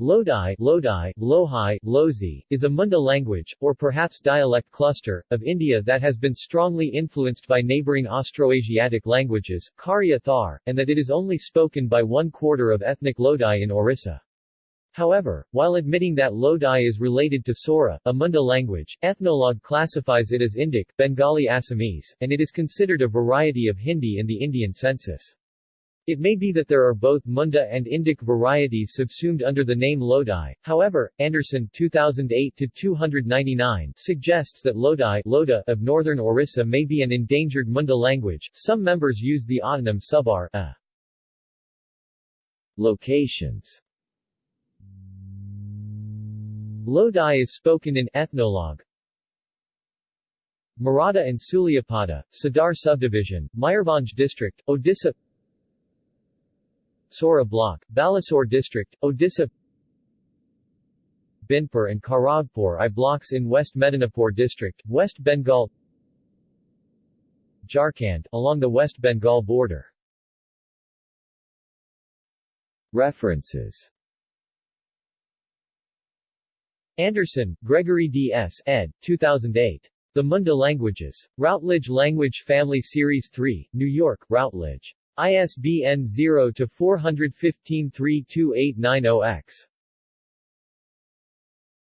Lodi, Lodi, Lohai, Lozi, is a Munda language, or perhaps dialect cluster, of India that has been strongly influenced by neighboring Austroasiatic languages, Kharia Thar, and that it is only spoken by one quarter of ethnic Lodi in Orissa. However, while admitting that Lodi is related to Sora, a Munda language, Ethnologue classifies it as Indic, Bengali Assamese, and it is considered a variety of Hindi in the Indian census. It may be that there are both Munda and Indic varieties subsumed under the name Lodi, however, Anderson 2008-299 suggests that Lodi Loda of northern Orissa may be an endangered Munda language. Some members use the autonym subar a. Locations Lodi is spoken in Ethnologue, Maratha and Suliapada, Sadar Subdivision, Mayurbhanj District, Odisha Sora Block, Balasore District, Odisha Binpur and Kharagpur I blocks in West Medinipur District, West Bengal Jharkhand, along the West Bengal border. References Anderson, Gregory D. S. ed. 2008. The Munda Languages. Routledge Language Family Series 3, New York, Routledge. ISBN 0-415-32890-X.